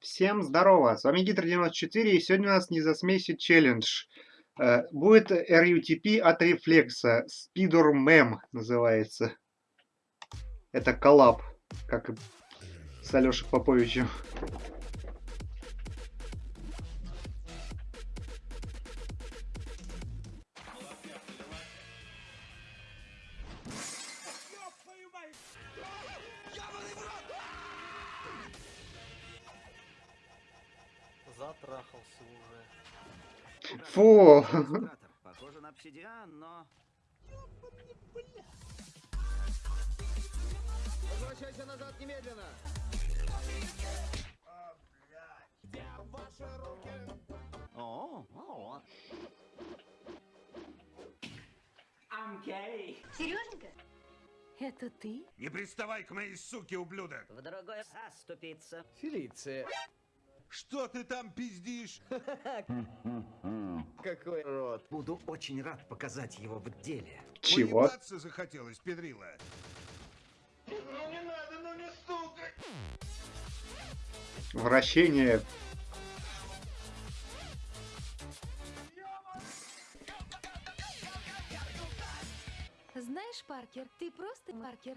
Всем здорово, с вами Гидр94 и сегодня у нас не засмейся челлендж. Э, будет RUTP от рефлекса, Speeder Mem называется. Это коллаб, как и с Алешей Поповичем. Затрахался уже. Фу! Похоже на обсидиан, но... Возвращайся назад немедленно! О, о. Сереженька, это ты? Не приставай к моей суке, ублюдок! В другой раз ступиться. Фелиция, Что ты там пиздишь? какой рот. Буду очень рад показать его в деле. Чего? Поебаться захотелось, педрила. Вращение. Знаешь, Паркер, ты просто Паркер.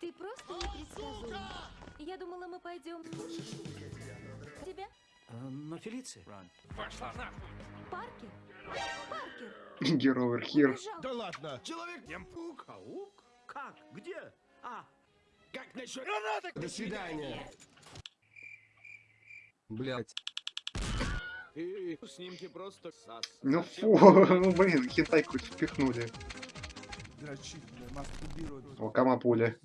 Ты просто непредсказуем. Я думала, мы пойдем... Тебя? Но Фелиция... Паркер? Паркер! Герой Хир. Убежал. Да ладно! Человек-паук! Паук? Как? Где? А, Как насчет... Граната! До свидания! Блять. И снимки просто сас. Ну фу, ну блин, хентайку впихнули. О, камапуля.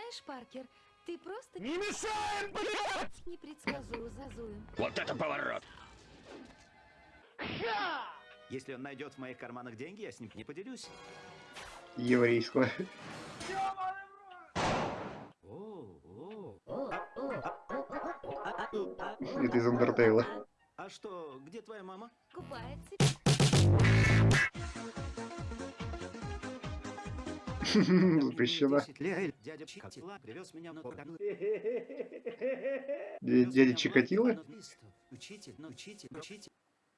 Знаешь, Паркер, ты просто... Не мешаем, блядь! Непредсказуем, зазуем. если он найдет в моих карманах деньги, я с ним не поделюсь. Еврейского. Это из Андертейла. А что, где твоя мама? Купается. Запрещено. 10 лет дядя Чикатило привез меня на Дя- Дядя Чикатило? Учитель, ну, учитель, учитель.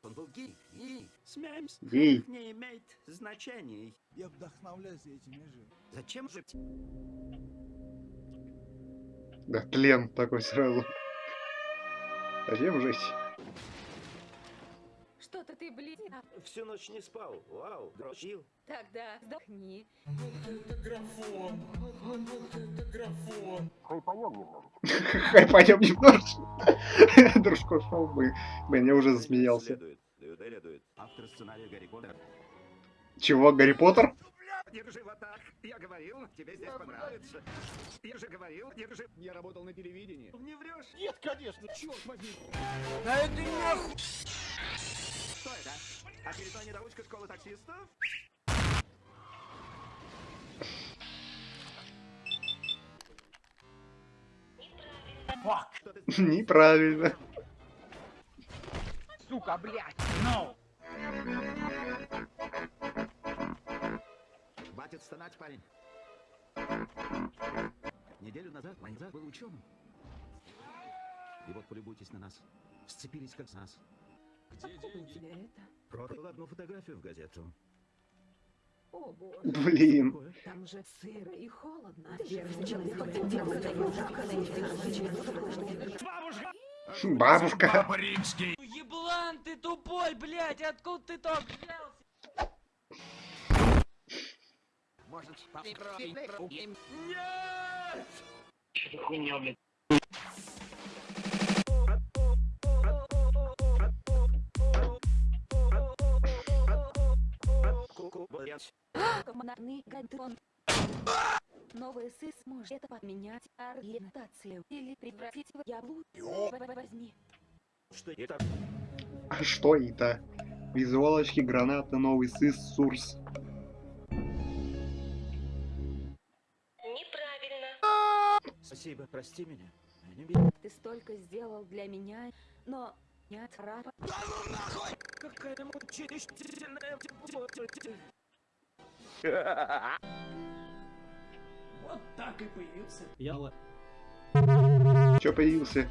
Он был гей, гей. Смеемся. Гей. Не имеет значения. Я вдохновляюсь этими же. Зачем же... Да, тлен такой сразу. Зачем жить? Всю ночь не спал. Вау, дрочил. Тогда вздохни. Хай пойдем немножко. Дружко шел бы. Блин, я уже засмеялся. Автор сценария Гарри Поттер. Чего, Гарри Поттер? Держи вот так. Я говорил, тебе здесь понравится. Я же говорил, держи. Я работал на телевидении. Не врешь? Нет, конечно, черт возьми! Что это? Очередная недоучка школы таксистов? Неправильно. Сука, блядь! Хватит стонать, парень. Неделю назад Майнзак был ученым. И вот полюбуйтесь на нас. Сцепились как с нас. Где деньги? Тебя это? Продал одну фотографию в газету. О, боже. Блин. Там же сыро и холодно. Бабушка. Папа римский! Еблан ты тупой, блядь, откуда ты там взялся? Может? Нет! Ку-ку, Командный гантон. Новый сыс может поменять ориентацию или превратить в яблу. Возьми. Что это? А что это? Визуалочки, граната, новый сыс, сурс. Спасибо, прости меня. Не. Ты столько сделал для меня, но нет рапа. Какая мучительная... Вот так и появился. Я л- Чё появился?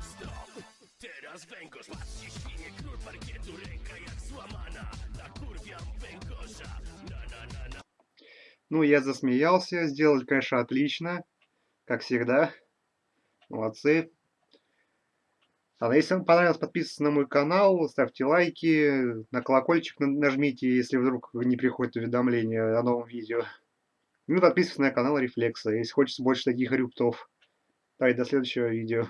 Ну, я засмеялся, сделали, конечно, отлично, как всегда. Молодцы. А если вам понравилось, подписывайтесь на мой канал, ставьте лайки, на колокольчик на- нажмите, если вдруг не приходит уведомление о новом видео. Ну и подписывайтесь на канал Рефлекса, если хочется больше таких рюптов. Давай, до следующего видео.